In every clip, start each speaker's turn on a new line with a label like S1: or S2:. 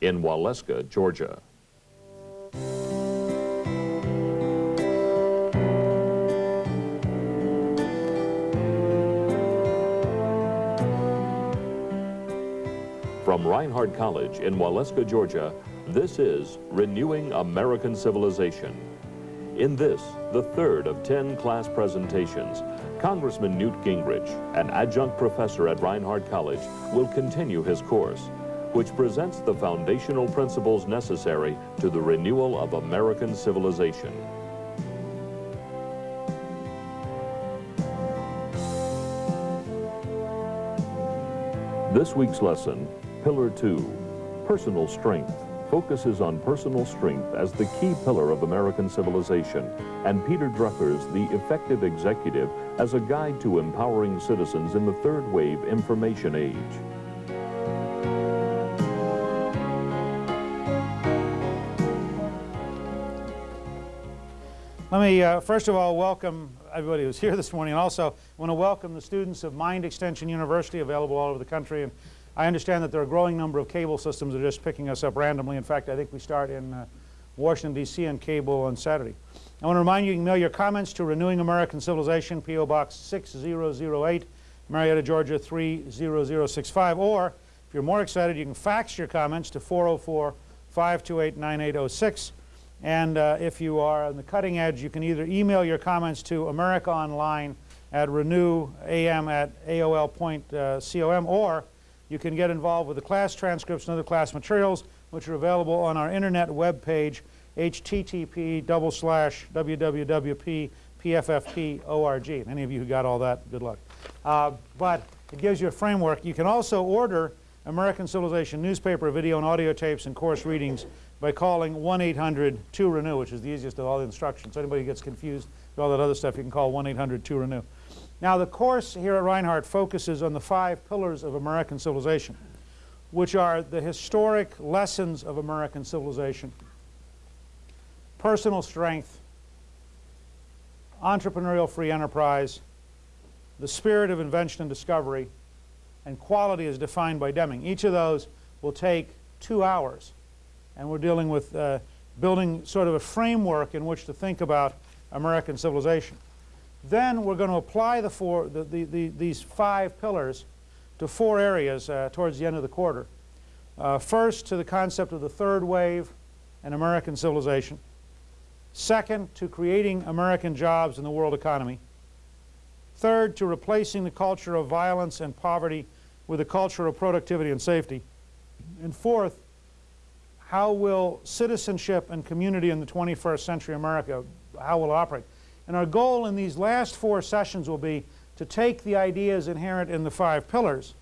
S1: in Waleska, Georgia. From Reinhardt College in Waleska, Georgia, this is Renewing American Civilization. In this, the third of 10 class presentations, Congressman Newt Gingrich, an adjunct professor at Reinhardt College, will continue his course, which presents the foundational principles necessary to the renewal of American civilization. This week's lesson, Pillar 2, Personal Strength focuses on personal strength as the key pillar of American civilization, and Peter Drucker's The Effective Executive as a guide to empowering citizens in the third wave information age.
S2: Let me uh, first of all welcome everybody who's here this morning and also want to welcome the students of Mind Extension University available all over the country and I understand that there are a growing number of cable systems that are just picking us up randomly. In fact, I think we start in uh, Washington, D.C. on cable on Saturday. I want to remind you, you can mail your comments to Renewing American Civilization, P.O. Box 6008, Marietta, Georgia 30065. Or, if you're more excited, you can fax your comments to 404-528-9806. And uh, if you are on the cutting edge, you can either email your comments to America Online at renewam at aol.com or you can get involved with the class transcripts and other class materials, which are available on our internet web page, http double slash www.pffp.org. Any of you who got all that, good luck. Uh, but it gives you a framework. You can also order American Civilization newspaper, video, and audio tapes and course readings by calling 1-800-2-RENEW, which is the easiest of all the instructions. So anybody gets confused with all that other stuff, you can call 1-800-2-RENEW. Now the course here at Reinhardt focuses on the five pillars of American civilization, which are the historic lessons of American civilization, personal strength, entrepreneurial free enterprise, the spirit of invention and discovery, and quality as defined by Deming. Each of those will take two hours. And we're dealing with uh, building sort of a framework in which to think about American civilization. Then we're going to apply the four, the, the, the, these five pillars to four areas uh, towards the end of the quarter. Uh, first, to the concept of the third wave and American civilization. Second, to creating American jobs in the world economy. Third, to replacing the culture of violence and poverty with a culture of productivity and safety. And fourth, how will citizenship and community in the 21st century America, how will operate? And our goal in these last four sessions will be to take the ideas inherent in the five pillars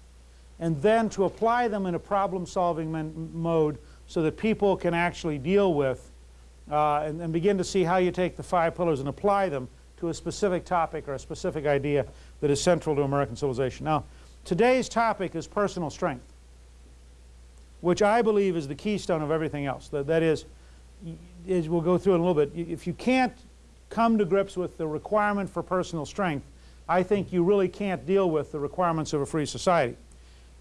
S2: and then to apply them in a problem-solving mode so that people can actually deal with uh, and, and, begin to see how you take the five pillars and apply them to a specific topic or a specific idea that is central to American civilization. Now, today's topic is personal strength, which I believe is the keystone of everything else. that, that is, is, we'll go through in a little bit. If you can't come to grips with the requirement for personal strength, I think you really can't deal with the requirements of a free society.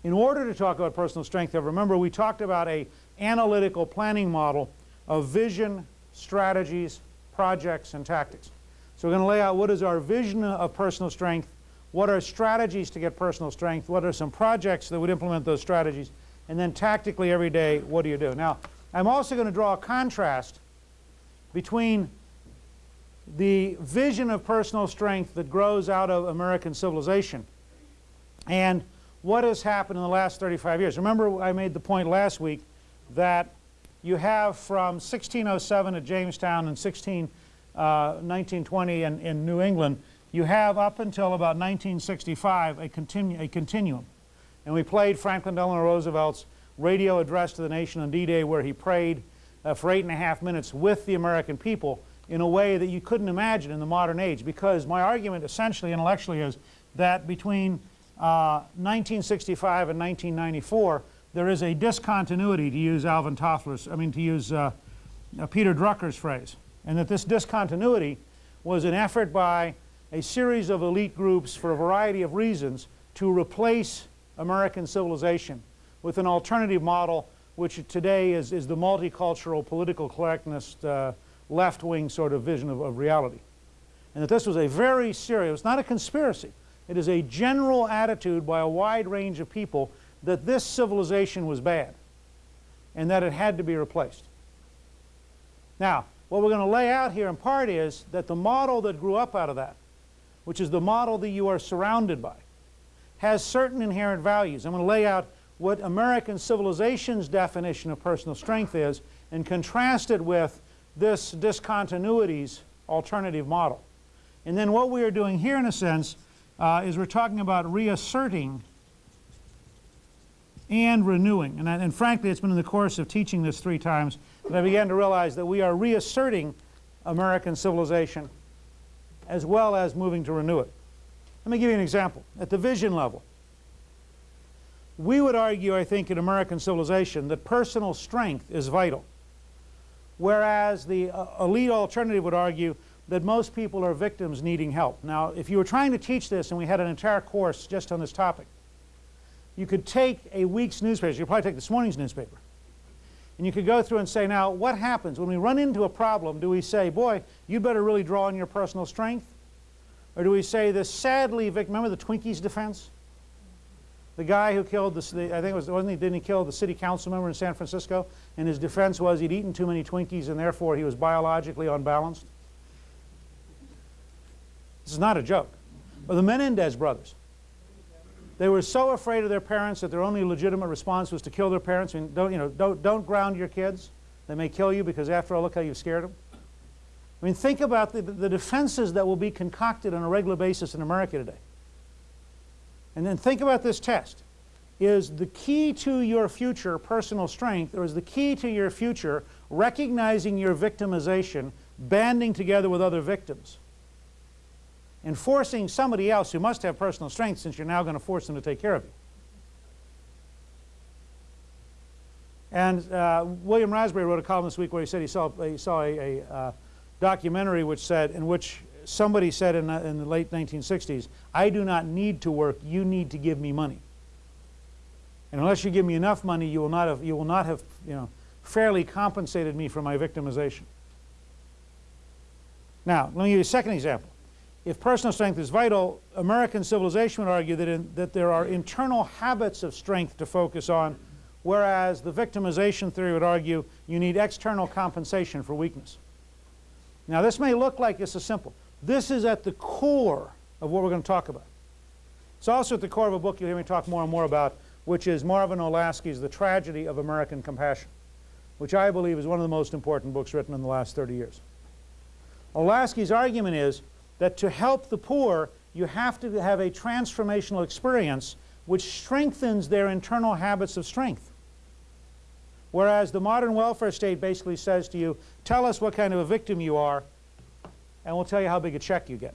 S2: In order to talk about personal strength, I remember we talked about a analytical planning model of vision, strategies, projects, and tactics. So we're going to lay out what is our vision of personal strength, what are strategies to get personal strength, what are some projects that would implement those strategies, and then tactically every day, what do you do? Now, I'm also going to draw a contrast between the vision of personal strength that grows out of American civilization and what has happened in the last 35 years. Remember I made the point last week that you have from 1607 at Jamestown and 16, uh, 1920 in, in New England, you have up until about 1965 a, continu a continuum. And we played Franklin Delano Roosevelt's radio address to the nation on D-Day where he prayed uh, for eight and a half minutes with the American people in a way that you couldn't imagine in the modern age. Because my argument essentially intellectually is that between uh, 1965 and 1994 there is a discontinuity to use Alvin Toffler's, I mean to use uh, uh, Peter Drucker's phrase and that this discontinuity was an effort by a series of elite groups for a variety of reasons to replace American civilization with an alternative model which today is, is the multicultural political correctness uh, left-wing sort of vision of, of reality. And that this was a very serious, it's not a conspiracy, it is a general attitude by a wide range of people that this civilization was bad and that it had to be replaced. Now, what we're going to lay out here in part is that the model that grew up out of that, which is the model that you are surrounded by, has certain inherent values. I'm going to lay out what American civilization's definition of personal strength is and contrast it with this discontinuities alternative model. And then what we are doing here, in a sense, uh, is we're talking about reasserting and renewing. And, and frankly, it's been in the course of teaching this three times that I began to realize that we are reasserting American civilization as well as moving to renew it. Let me give you an example. At the vision level, we would argue, I think, in American civilization that personal strength is vital, whereas the uh, elite alternative would argue that most people are victims needing help. Now, if you were trying to teach this and we had an entire course just on this topic, you could take a week's newspaper, you could probably take this morning's newspaper, and you could go through and say, now, what happens when we run into a problem? Do we say, boy, you better really draw on your personal strength? Or do we say this sadly, remember the Twinkies defense? The guy who killed the, I think it was, wasn't he, didn't he kill the city council member in San Francisco? And his defense was he'd eaten too many Twinkies and therefore he was biologically unbalanced. This is not a joke. Or the Menendez brothers. They were so afraid of their parents that their only legitimate response was to kill their parents. I mean, don't, you know, don't, don't ground your kids. They may kill you because after all, look how you've scared them. I mean, think about the, the defenses that will be concocted on a regular basis in America today. And then think about this test. Is the key to your future personal strength, or is the key to your future recognizing your victimization, banding together with other victims? and forcing somebody else who must have personal strength since you're now going to force them to take care of you. And uh, William Raspberry wrote a column this week where he said he saw, he saw a, a uh, documentary which said, in which somebody said in, uh, in the late 1960s, I do not need to work, you need to give me money. And unless you give me enough money, you will not have, you will not have you know, fairly compensated me for my victimization. Now, let me give you a second example if personal strength is vital, American civilization would argue that, in, that there are internal habits of strength to focus on, whereas the victimization theory would argue you need external compensation for weakness. Now this may look like this is simple. This is at the core of what we're going to talk about. It's also at the core of a book you'll hear me talk more and more about, which is Marvin Olasky's The Tragedy of American Compassion, which I believe is one of the most important books written in the last 30 years. Olasky's argument is that to help the poor, you have to have a transformational experience which strengthens their internal habits of strength. Whereas the modern welfare state basically says to you, tell us what kind of a victim you are, and we'll tell you how big a check you get.